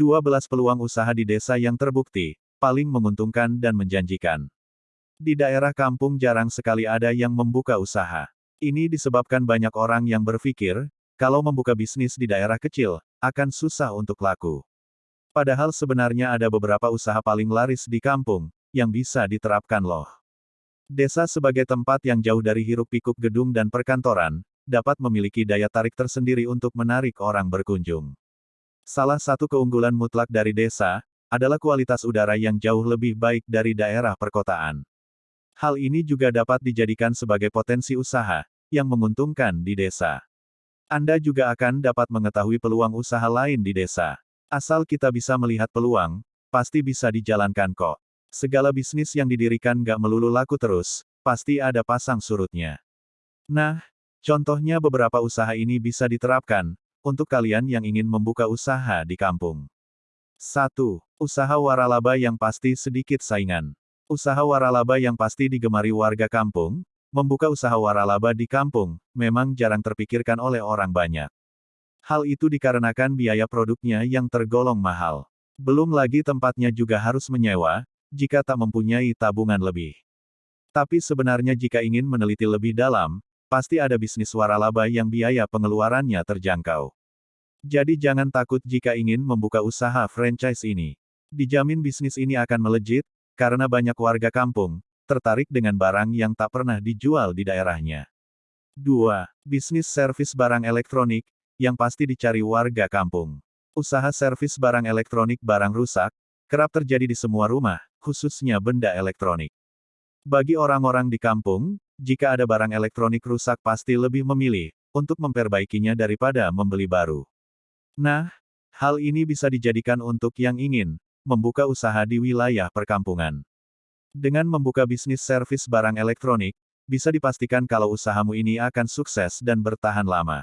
12 peluang usaha di desa yang terbukti, paling menguntungkan dan menjanjikan. Di daerah kampung jarang sekali ada yang membuka usaha. Ini disebabkan banyak orang yang berpikir, kalau membuka bisnis di daerah kecil, akan susah untuk laku. Padahal sebenarnya ada beberapa usaha paling laris di kampung, yang bisa diterapkan loh. Desa sebagai tempat yang jauh dari hiruk-pikuk gedung dan perkantoran, dapat memiliki daya tarik tersendiri untuk menarik orang berkunjung. Salah satu keunggulan mutlak dari desa, adalah kualitas udara yang jauh lebih baik dari daerah perkotaan. Hal ini juga dapat dijadikan sebagai potensi usaha, yang menguntungkan di desa. Anda juga akan dapat mengetahui peluang usaha lain di desa. Asal kita bisa melihat peluang, pasti bisa dijalankan kok. Segala bisnis yang didirikan gak melulu laku terus, pasti ada pasang surutnya. Nah, contohnya beberapa usaha ini bisa diterapkan, untuk kalian yang ingin membuka usaha di kampung. 1. Usaha waralaba yang pasti sedikit saingan. Usaha waralaba yang pasti digemari warga kampung, membuka usaha waralaba di kampung, memang jarang terpikirkan oleh orang banyak. Hal itu dikarenakan biaya produknya yang tergolong mahal. Belum lagi tempatnya juga harus menyewa, jika tak mempunyai tabungan lebih. Tapi sebenarnya jika ingin meneliti lebih dalam, pasti ada bisnis waralaba yang biaya pengeluarannya terjangkau. Jadi jangan takut jika ingin membuka usaha franchise ini. Dijamin bisnis ini akan melejit, karena banyak warga kampung, tertarik dengan barang yang tak pernah dijual di daerahnya. 2. Bisnis servis barang elektronik, yang pasti dicari warga kampung. Usaha servis barang elektronik barang rusak, kerap terjadi di semua rumah, khususnya benda elektronik. Bagi orang-orang di kampung, jika ada barang elektronik rusak pasti lebih memilih untuk memperbaikinya daripada membeli baru. Nah, hal ini bisa dijadikan untuk yang ingin membuka usaha di wilayah perkampungan. Dengan membuka bisnis servis barang elektronik, bisa dipastikan kalau usahamu ini akan sukses dan bertahan lama.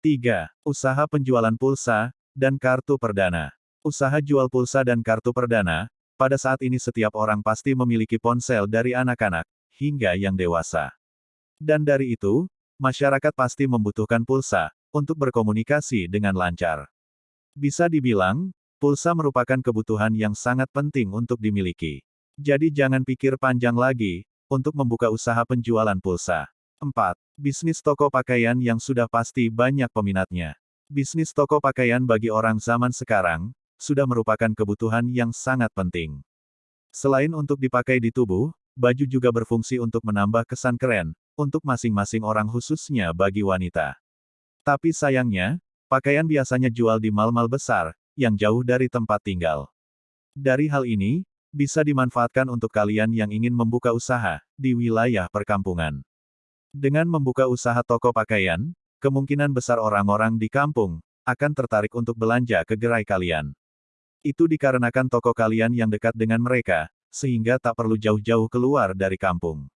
3. Usaha penjualan pulsa dan kartu perdana. Usaha jual pulsa dan kartu perdana, pada saat ini setiap orang pasti memiliki ponsel dari anak-anak, hingga yang dewasa. Dan dari itu, masyarakat pasti membutuhkan pulsa untuk berkomunikasi dengan lancar. Bisa dibilang, pulsa merupakan kebutuhan yang sangat penting untuk dimiliki. Jadi jangan pikir panjang lagi untuk membuka usaha penjualan pulsa. 4. Bisnis toko pakaian yang sudah pasti banyak peminatnya. Bisnis toko pakaian bagi orang zaman sekarang sudah merupakan kebutuhan yang sangat penting. Selain untuk dipakai di tubuh, baju juga berfungsi untuk menambah kesan keren, untuk masing-masing orang khususnya bagi wanita. Tapi sayangnya, pakaian biasanya jual di mal-mal besar, yang jauh dari tempat tinggal. Dari hal ini, bisa dimanfaatkan untuk kalian yang ingin membuka usaha di wilayah perkampungan. Dengan membuka usaha toko pakaian, kemungkinan besar orang-orang di kampung akan tertarik untuk belanja ke gerai kalian. Itu dikarenakan toko kalian yang dekat dengan mereka, sehingga tak perlu jauh-jauh keluar dari kampung.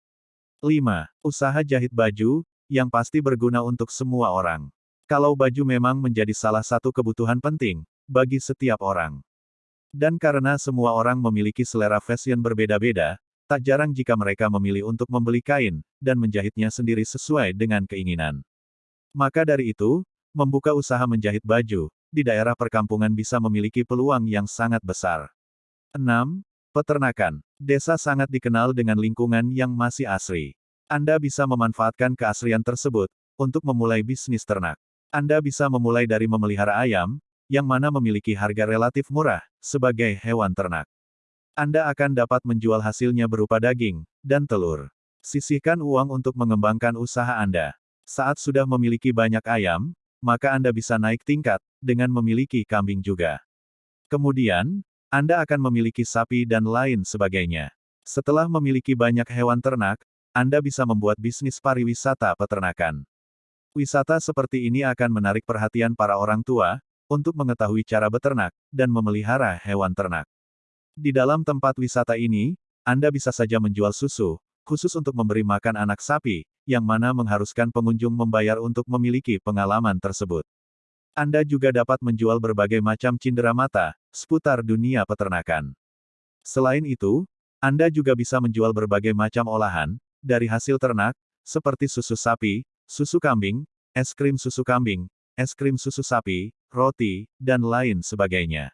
5. Usaha jahit baju, yang pasti berguna untuk semua orang. Kalau baju memang menjadi salah satu kebutuhan penting, bagi setiap orang. Dan karena semua orang memiliki selera fashion berbeda-beda, tak jarang jika mereka memilih untuk membeli kain, dan menjahitnya sendiri sesuai dengan keinginan. Maka dari itu, membuka usaha menjahit baju, di daerah perkampungan bisa memiliki peluang yang sangat besar. 6. Peternakan. Desa sangat dikenal dengan lingkungan yang masih asri. Anda bisa memanfaatkan keasrian tersebut untuk memulai bisnis ternak. Anda bisa memulai dari memelihara ayam, yang mana memiliki harga relatif murah, sebagai hewan ternak. Anda akan dapat menjual hasilnya berupa daging dan telur. Sisihkan uang untuk mengembangkan usaha Anda. Saat sudah memiliki banyak ayam, maka Anda bisa naik tingkat dengan memiliki kambing juga. Kemudian, anda akan memiliki sapi dan lain sebagainya. Setelah memiliki banyak hewan ternak, Anda bisa membuat bisnis pariwisata peternakan. Wisata seperti ini akan menarik perhatian para orang tua, untuk mengetahui cara beternak, dan memelihara hewan ternak. Di dalam tempat wisata ini, Anda bisa saja menjual susu, khusus untuk memberi makan anak sapi, yang mana mengharuskan pengunjung membayar untuk memiliki pengalaman tersebut. Anda juga dapat menjual berbagai macam cindera mata, seputar dunia peternakan. Selain itu, Anda juga bisa menjual berbagai macam olahan, dari hasil ternak, seperti susu sapi, susu kambing, es krim susu kambing, es krim susu sapi, roti, dan lain sebagainya.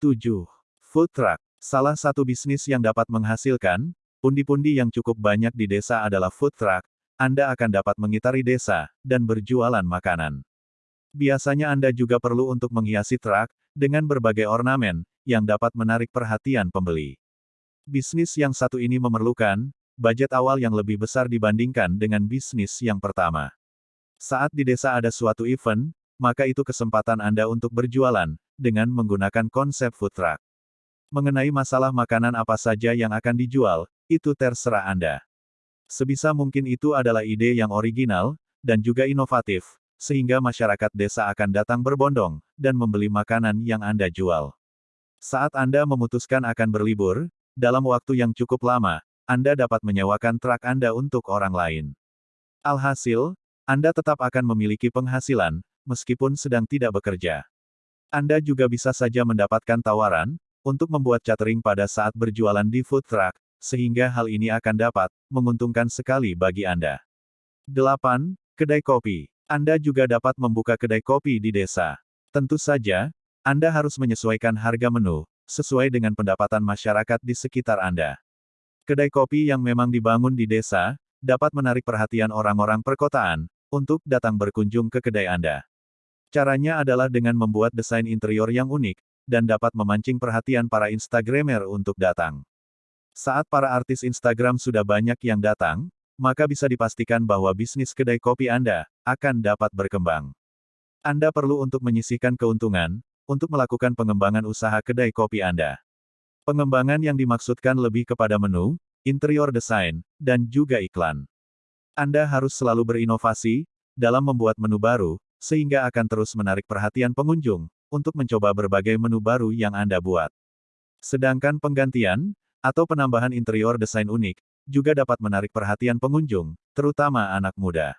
7. Food truck. Salah satu bisnis yang dapat menghasilkan pundi-pundi yang cukup banyak di desa adalah food truck. Anda akan dapat mengitari desa dan berjualan makanan. Biasanya Anda juga perlu untuk menghiasi truk dengan berbagai ornamen yang dapat menarik perhatian pembeli. Bisnis yang satu ini memerlukan budget awal yang lebih besar dibandingkan dengan bisnis yang pertama. Saat di desa ada suatu event, maka itu kesempatan Anda untuk berjualan dengan menggunakan konsep food truck. Mengenai masalah makanan apa saja yang akan dijual, itu terserah Anda. Sebisa mungkin itu adalah ide yang original dan juga inovatif, sehingga masyarakat desa akan datang berbondong dan membeli makanan yang Anda jual. Saat Anda memutuskan akan berlibur, dalam waktu yang cukup lama, anda dapat menyewakan truk Anda untuk orang lain. Alhasil, Anda tetap akan memiliki penghasilan, meskipun sedang tidak bekerja. Anda juga bisa saja mendapatkan tawaran untuk membuat catering pada saat berjualan di food truck, sehingga hal ini akan dapat menguntungkan sekali bagi Anda. 8. Kedai kopi. Anda juga dapat membuka kedai kopi di desa. Tentu saja, Anda harus menyesuaikan harga menu sesuai dengan pendapatan masyarakat di sekitar Anda. Kedai kopi yang memang dibangun di desa, dapat menarik perhatian orang-orang perkotaan, untuk datang berkunjung ke kedai Anda. Caranya adalah dengan membuat desain interior yang unik, dan dapat memancing perhatian para Instagramer untuk datang. Saat para artis Instagram sudah banyak yang datang, maka bisa dipastikan bahwa bisnis kedai kopi Anda akan dapat berkembang. Anda perlu untuk menyisihkan keuntungan untuk melakukan pengembangan usaha kedai kopi Anda. Pengembangan yang dimaksudkan lebih kepada menu, interior desain, dan juga iklan. Anda harus selalu berinovasi dalam membuat menu baru, sehingga akan terus menarik perhatian pengunjung untuk mencoba berbagai menu baru yang Anda buat. Sedangkan penggantian atau penambahan interior desain unik juga dapat menarik perhatian pengunjung, terutama anak muda.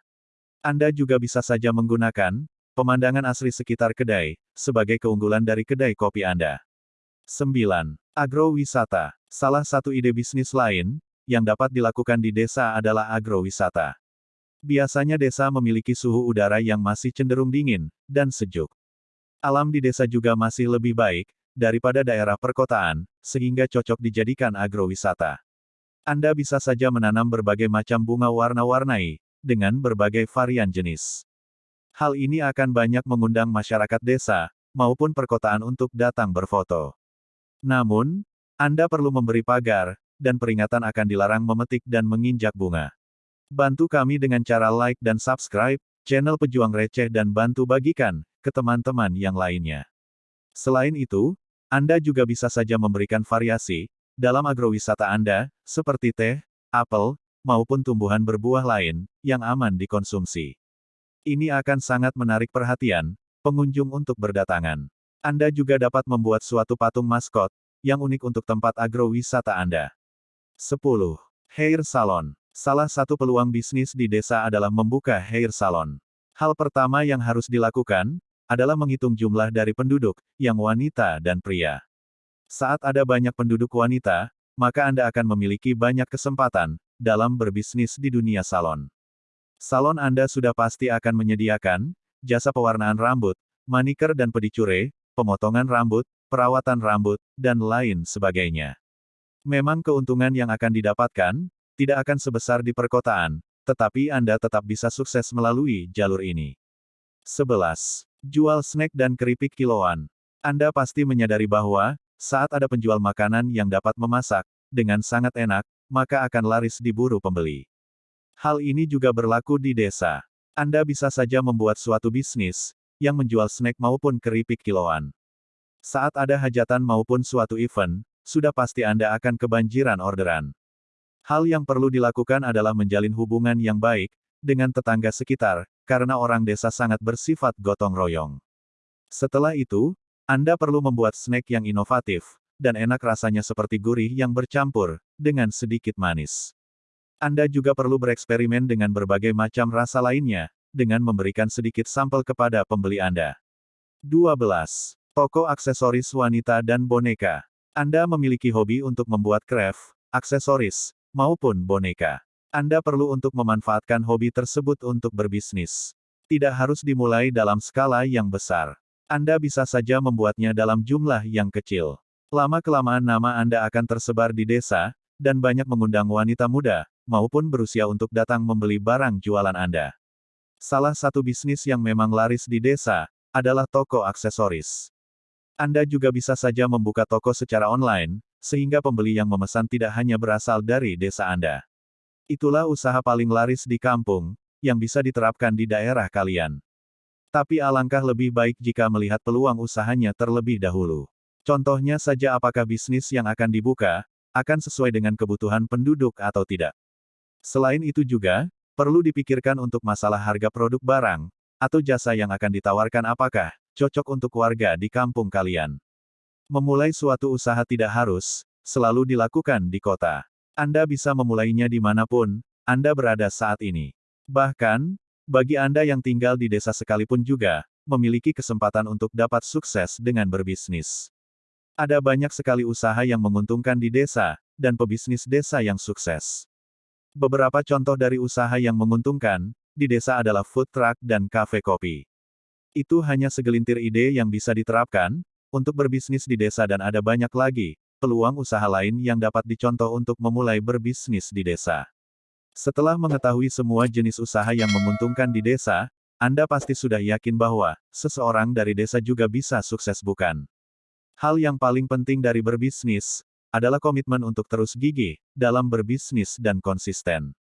Anda juga bisa saja menggunakan pemandangan asli sekitar kedai sebagai keunggulan dari kedai kopi Anda. 9. Agrowisata. Salah satu ide bisnis lain, yang dapat dilakukan di desa adalah agrowisata. Biasanya desa memiliki suhu udara yang masih cenderung dingin, dan sejuk. Alam di desa juga masih lebih baik, daripada daerah perkotaan, sehingga cocok dijadikan agrowisata. Anda bisa saja menanam berbagai macam bunga warna-warnai, dengan berbagai varian jenis. Hal ini akan banyak mengundang masyarakat desa, maupun perkotaan untuk datang berfoto. Namun, Anda perlu memberi pagar, dan peringatan akan dilarang memetik dan menginjak bunga. Bantu kami dengan cara like dan subscribe, channel Pejuang Receh dan bantu bagikan, ke teman-teman yang lainnya. Selain itu, Anda juga bisa saja memberikan variasi, dalam agrowisata Anda, seperti teh, apel, maupun tumbuhan berbuah lain, yang aman dikonsumsi. Ini akan sangat menarik perhatian, pengunjung untuk berdatangan. Anda juga dapat membuat suatu patung maskot, yang unik untuk tempat agrowisata Anda. 10. Hair Salon. Salah satu peluang bisnis di desa adalah membuka hair salon. Hal pertama yang harus dilakukan, adalah menghitung jumlah dari penduduk, yang wanita dan pria. Saat ada banyak penduduk wanita, maka Anda akan memiliki banyak kesempatan, dalam berbisnis di dunia salon. Salon Anda sudah pasti akan menyediakan, jasa pewarnaan rambut, maniker dan pedicure, pemotongan rambut, perawatan rambut, dan lain sebagainya. Memang keuntungan yang akan didapatkan, tidak akan sebesar di perkotaan, tetapi Anda tetap bisa sukses melalui jalur ini. 11. Jual snack dan keripik kiloan. Anda pasti menyadari bahwa, saat ada penjual makanan yang dapat memasak, dengan sangat enak, maka akan laris diburu pembeli. Hal ini juga berlaku di desa. Anda bisa saja membuat suatu bisnis, yang menjual snack maupun keripik kiloan. Saat ada hajatan maupun suatu event, sudah pasti Anda akan kebanjiran orderan. Hal yang perlu dilakukan adalah menjalin hubungan yang baik dengan tetangga sekitar, karena orang desa sangat bersifat gotong royong. Setelah itu, Anda perlu membuat snack yang inovatif dan enak rasanya seperti gurih yang bercampur dengan sedikit manis. Anda juga perlu bereksperimen dengan berbagai macam rasa lainnya, dengan memberikan sedikit sampel kepada pembeli Anda. 12. Toko aksesoris wanita dan boneka. Anda memiliki hobi untuk membuat craft, aksesoris, maupun boneka. Anda perlu untuk memanfaatkan hobi tersebut untuk berbisnis. Tidak harus dimulai dalam skala yang besar. Anda bisa saja membuatnya dalam jumlah yang kecil. Lama-kelamaan nama Anda akan tersebar di desa, dan banyak mengundang wanita muda, maupun berusia untuk datang membeli barang jualan Anda. Salah satu bisnis yang memang laris di desa, adalah toko aksesoris. Anda juga bisa saja membuka toko secara online, sehingga pembeli yang memesan tidak hanya berasal dari desa Anda. Itulah usaha paling laris di kampung, yang bisa diterapkan di daerah kalian. Tapi alangkah lebih baik jika melihat peluang usahanya terlebih dahulu. Contohnya saja apakah bisnis yang akan dibuka, akan sesuai dengan kebutuhan penduduk atau tidak. Selain itu juga, perlu dipikirkan untuk masalah harga produk barang, atau jasa yang akan ditawarkan apakah cocok untuk warga di kampung kalian. Memulai suatu usaha tidak harus selalu dilakukan di kota. Anda bisa memulainya di mana pun Anda berada saat ini. Bahkan, bagi Anda yang tinggal di desa sekalipun juga, memiliki kesempatan untuk dapat sukses dengan berbisnis. Ada banyak sekali usaha yang menguntungkan di desa, dan pebisnis desa yang sukses. Beberapa contoh dari usaha yang menguntungkan, di desa adalah food truck dan kafe kopi. Itu hanya segelintir ide yang bisa diterapkan, untuk berbisnis di desa dan ada banyak lagi, peluang usaha lain yang dapat dicontoh untuk memulai berbisnis di desa. Setelah mengetahui semua jenis usaha yang menguntungkan di desa, Anda pasti sudah yakin bahwa, seseorang dari desa juga bisa sukses bukan? Hal yang paling penting dari berbisnis, adalah komitmen untuk terus gigih, dalam berbisnis dan konsisten.